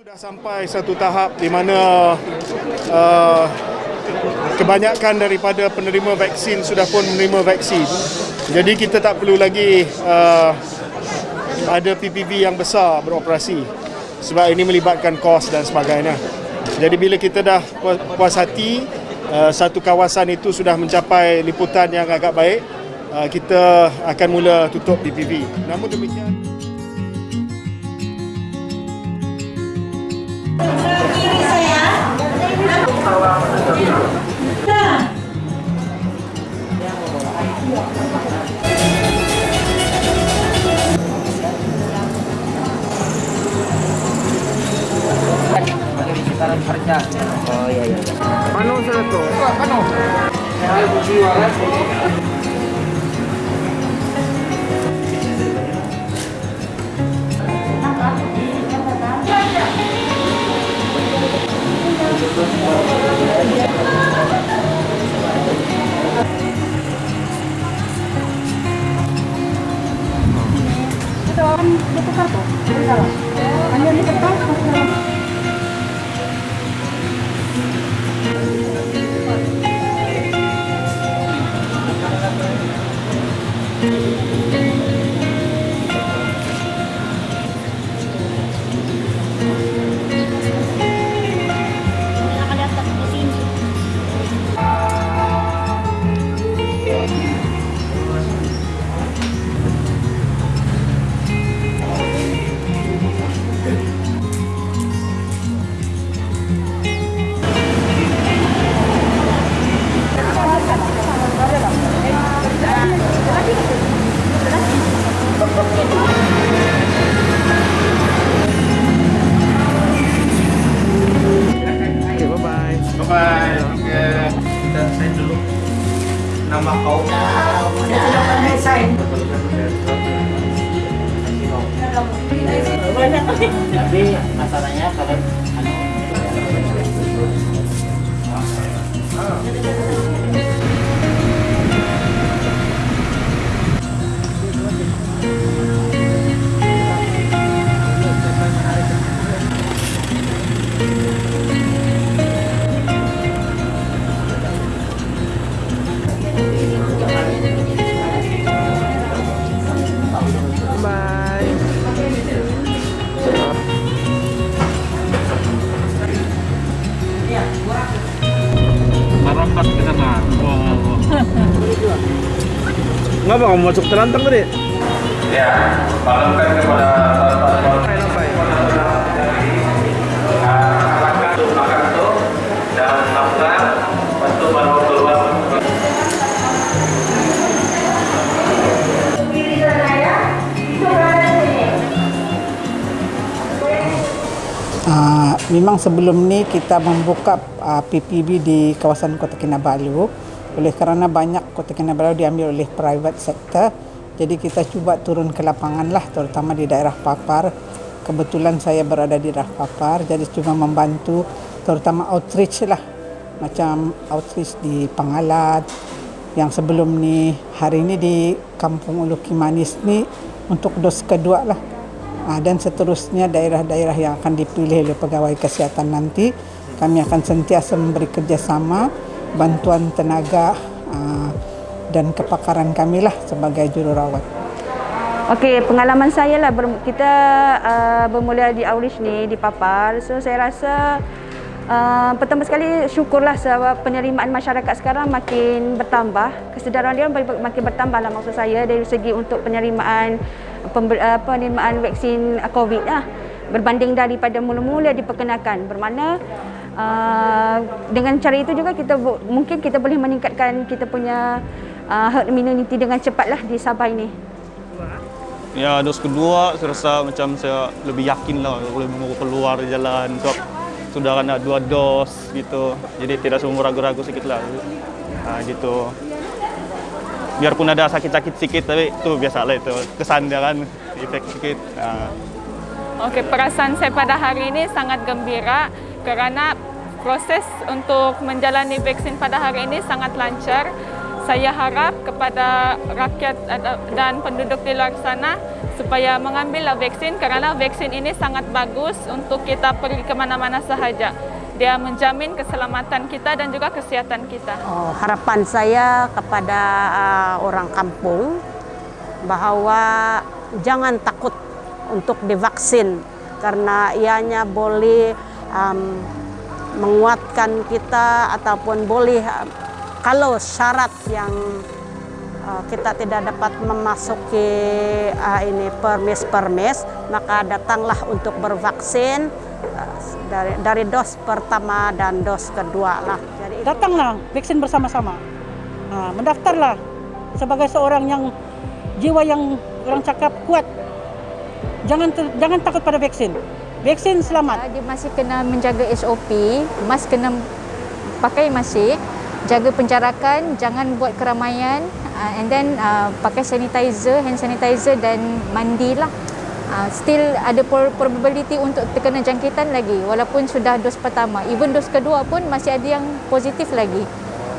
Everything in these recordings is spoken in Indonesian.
Sudah sampai satu tahap di mana uh, kebanyakan daripada penerima vaksin sudah pun menerima vaksin. Jadi kita tak perlu lagi uh, ada PPV yang besar beroperasi sebab ini melibatkan kos dan sebagainya. Jadi bila kita dah puas hati uh, satu kawasan itu sudah mencapai liputan yang agak baik, uh, kita akan mula tutup PPV. Namun demikian harga. Oh iya iya. Pano sila to? Pano. Ay, Ito ang luto ka to. Ito. Ang yan ito ka. Ngapa kamu masuk terlantang tadi? Ya, malamkan kepada Uh, memang sebelum ni kita membuka uh, PPB di kawasan Kota Kinabalu oleh kerana banyak Kota Kinabalu diambil oleh private sector jadi kita cuba turun ke lapangan lah terutama di daerah Papar. Kebetulan saya berada di daerah Papar jadi cuma membantu terutama outreach lah. Macam outreach di Pangalat yang sebelum ni hari ini di Kampung Ulu Kimanis ni untuk dos kedua lah. Ah, dan seterusnya daerah-daerah yang akan dipilih oleh pegawai kesihatan nanti kami akan sentiasa memberi kerjasama bantuan tenaga ah, dan kepakaran kami lah sebagai jururawat. Okey, pengalaman saya lah kita uh, bermula di Aulish ni di Papar. So saya rasa uh, pertama sekali syukurlah sebab penerimaan masyarakat sekarang makin bertambah. Kesedaran dia makin bertambah lah maksud saya dari segi untuk penerimaan pember, uh, penerimaan vaksin COVID lah. Berbanding daripada mula-mula diperkenalkan. Bermakna uh, dengan cara itu juga kita mungkin kita boleh meningkatkan kita punya uh, herd immunity dengan cepatlah di Sabah ini. Ya, dos kedua saya rasa macam saya lebih yakin lah boleh keluar jalan sebab sudah kena dua dos gitu. Jadi tidak semua ragu-ragu sedikit lah. Ha, gitu. Biarpun ada sakit-sakit sedikit tapi itu biasa lah itu. Kesan dia kan, efek sedikit. Ha. Okey, perasaan saya pada hari ini sangat gembira kerana proses untuk menjalani vaksin pada hari ini sangat lancar. Saya harap kepada rakyat dan penduduk di luar sana supaya mengambillah vaksin kerana vaksin ini sangat bagus untuk kita pergi ke mana-mana sahaja. Dia menjamin keselamatan kita dan juga kesihatan kita. Oh, harapan saya kepada uh, orang kampung bahawa jangan takut untuk divaksin karena ianya boleh um, menguatkan kita ataupun boleh kalau syarat yang uh, kita tidak dapat memasuki uh, ini permis-permis maka datanglah untuk bervaksin uh, dari dari dos pertama dan dos kedua lah. Jadi Datanglah vaksin bersama-sama. Nah, mendaftarlah sebagai seorang yang jiwa yang orang cakap kuat. Jangan jangan takut pada vaksin. Vaksin selamat. Dia masih kena menjaga SOP, mas kena pakai masih, jaga penjarakan, jangan buat keramaian, uh, and then uh, pakai sanitizer, hand sanitizer dan mandilah. Uh, still ada pro- probability untuk terkena jangkitan lagi walaupun sudah dos pertama. Even dos kedua pun masih ada yang positif lagi.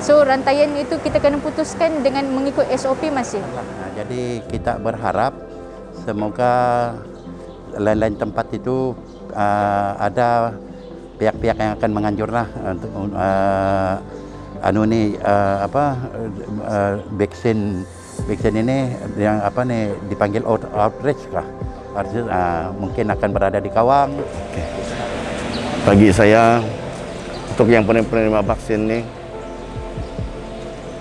So rantaian itu kita kena putuskan dengan mengikut SOP masih. Nah, jadi kita berharap semoga lain-lain tempat itu uh, ada pihak-pihak yang akan menganjurlah untuk uh, anu ni uh, apa uh, vaksin vaksin ini yang apa nih dipanggil out, outreach? Outreach, uh, mungkin akan berada di Kawang. bagi saya untuk yang penerima vaksin ini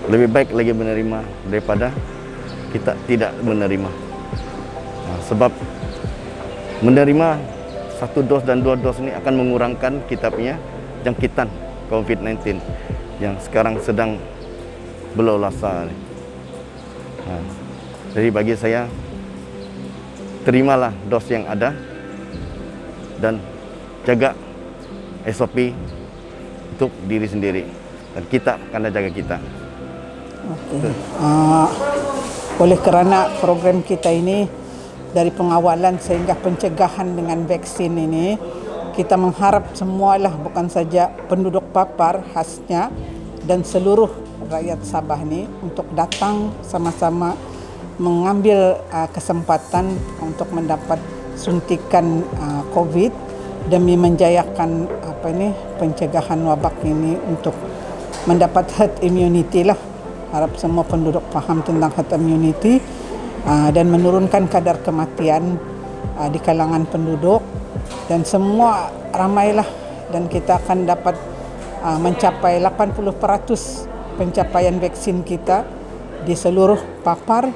lebih baik lagi menerima daripada kita tidak menerima. Nah, sebab menerima satu dos dan dua dos ini akan mengurangkan kita punya jangkitan COVID-19 yang sekarang sedang berlolasa. Nah, jadi bagi saya terimalah dos yang ada dan jaga SOP untuk diri sendiri dan kita akan jaga kita. Okey. Uh, oleh kerana program kita ini dari pengawalan sehingga pencegahan dengan vaksin ini kita mengharap semualah bukan saja penduduk Papar khasnya dan seluruh rakyat Sabah ni untuk datang sama-sama mengambil uh, kesempatan untuk mendapat suntikan uh, COVID demi menjayakan apa ini pencegahan wabak ini untuk mendapat herd immunity lah. Harap semua penduduk faham tentang herd immunity dan menurunkan kadar kematian uh, di kalangan penduduk dan semua ramailah dan kita akan dapat uh, mencapai 80% pencapaian vaksin kita di seluruh papar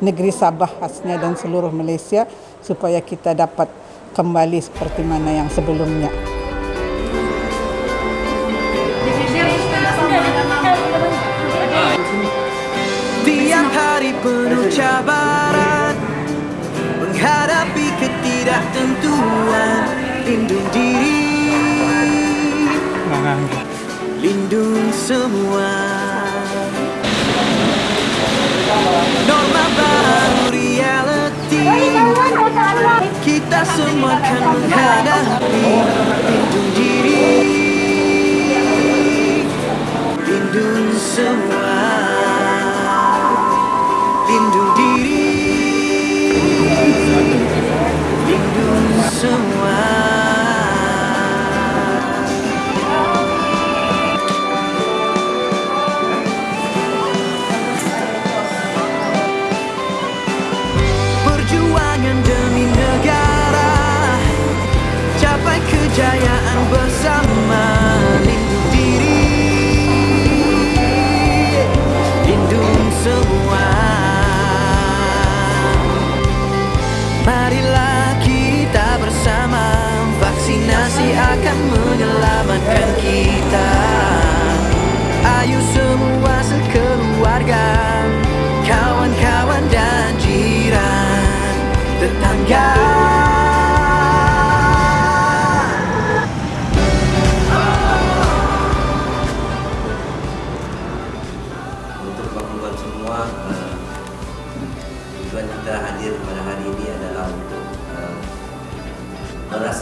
negeri Sabah khasnya dan seluruh Malaysia supaya kita dapat kembali seperti mana yang sebelumnya. Tiap hari penuh cabaran Lindung semua. Norma baru reality. Kita semua akan menghadapi Marilah kita bersama Vaksinasi akan menyelamatkan kita. Ayo semua sekeluarga Kawan-kawan dan jiran Tetangga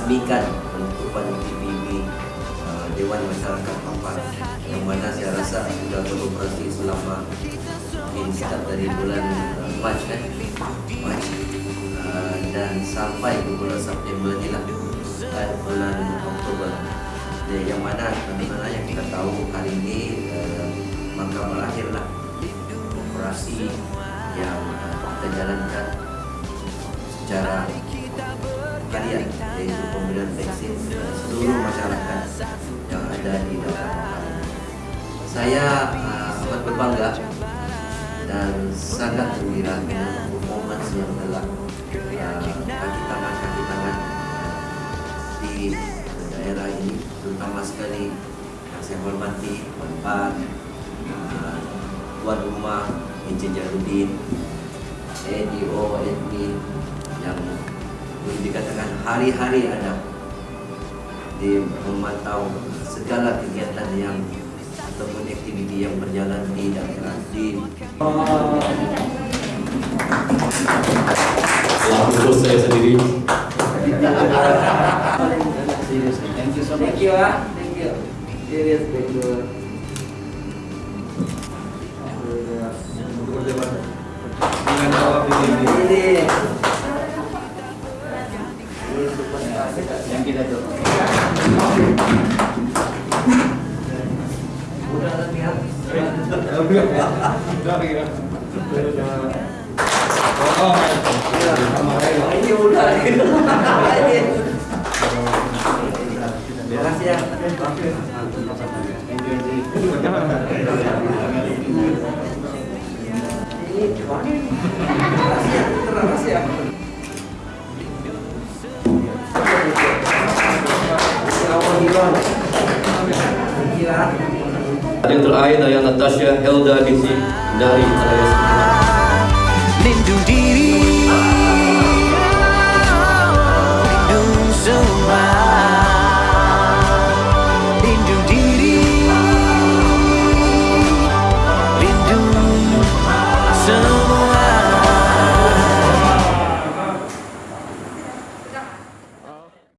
merasmikan penutupan TPB uh, Dewan Masyarakat Pampang yang mana saya rasa sudah beroperasi selama mungkin start dari bulan uh, Mac kan? Mac uh, dan sampai ke bulan September ni lah. Dan bulan Oktober. Ya, yang mana teman-teman yang kita tahu hari ini uh, maka berakhirlah operasi yang uh, kita jalankan secara harian yaitu pemberian vaksin seluruh masyarakat yang ada di daerah saya uh, berbangga dan sangat gembira dengan performance yang telah uh, kaki tangan kaki tangan di daerah ini terutama sekali yang saya hormati Pan, uh, Tuan Rumah, Encik Jarudin, EDO, admin yang dikatakan hari-hari ada di memantau segala kegiatan yang ataupun aktiviti yang berjalan di daerah di urus saya sendiri Thank you so much. Thank you, ah. Thank you. Serious, thank you. Ini. Natasha Helda binti dari Alaya Lindungi